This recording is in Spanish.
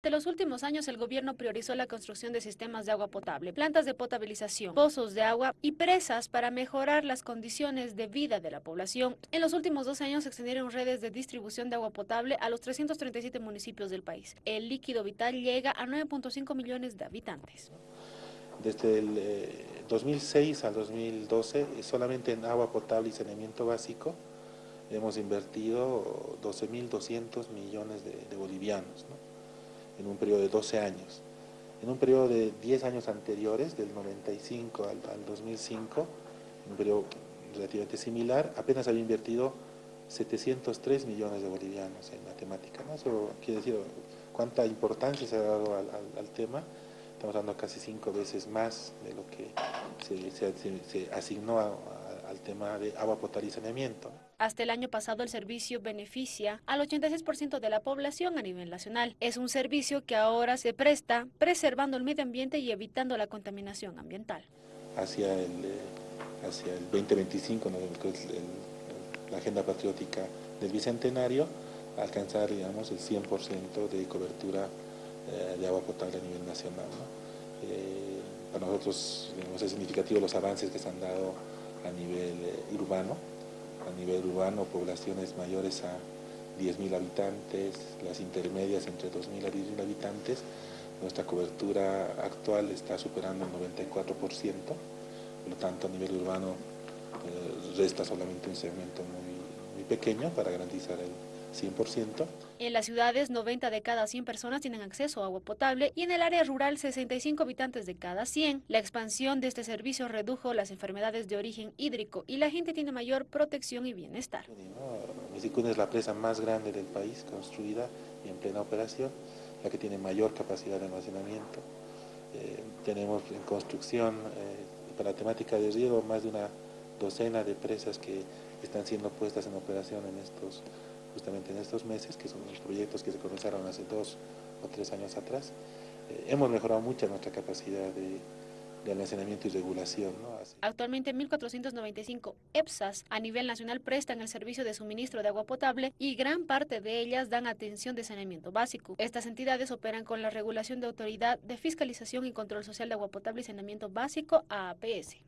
De los últimos años, el gobierno priorizó la construcción de sistemas de agua potable, plantas de potabilización, pozos de agua y presas para mejorar las condiciones de vida de la población. En los últimos dos años se extendieron redes de distribución de agua potable a los 337 municipios del país. El líquido vital llega a 9.5 millones de habitantes. Desde el 2006 al 2012, solamente en agua potable y saneamiento básico, hemos invertido 12.200 millones de, bolivianos. ¿no? En un periodo de 12 años. En un periodo de 10 años anteriores, del 95 al, 2005, en un periodo relativamente similar, apenas había invertido 703 millones de bolivianos en matemática. ¿no? Eso quiere decir cuánta importancia se ha dado al, tema. Estamos dando casi cinco veces más de lo que se, asignó al tema de agua potable y saneamiento. Hasta el año pasado el servicio beneficia al 86% de la población a nivel nacional. Es un servicio que ahora se presta preservando el medio ambiente y evitando la contaminación ambiental. Hacia el, eh, hacia el 2025, la agenda patriótica del Bicentenario, alcanzar digamos, el 100% de cobertura eh, de agua potable a nivel nacional. Eh, para nosotros es significativo los avances que se han dado a nivel urbano, a nivel urbano poblaciones mayores a 10.000 habitantes, las intermedias entre 2.000 a 10.000 habitantes, nuestra cobertura actual está superando el 94%, por lo tanto a nivel urbano eh, resta solamente un segmento muy, muy pequeño para garantizar el 100%. En las ciudades, 90 de cada 100 personas tienen acceso a agua potable y en el área rural, 65 habitantes de cada 100. La expansión de este servicio redujo las enfermedades de origen hídrico y la gente tiene mayor protección y bienestar. Misicuna es la presa más grande del país, construida y en plena operación, la que tiene mayor capacidad de almacenamiento. Eh, tenemos en construcción, eh, para la temática de riego, más de una docena de presas que están siendo puestas en operación en estos justamente en estos meses, que son los proyectos que se comenzaron hace dos o tres años atrás, eh, hemos mejorado mucho nuestra capacidad de, almacenamiento y regulación. Actualmente 1.495 EPSAS a nivel nacional prestan el servicio de suministro de agua potable y gran parte de ellas dan atención de saneamiento básico. Estas entidades operan con la regulación de Autoridad de Fiscalización y Control Social de Agua Potable y Saneamiento Básico, AAPS.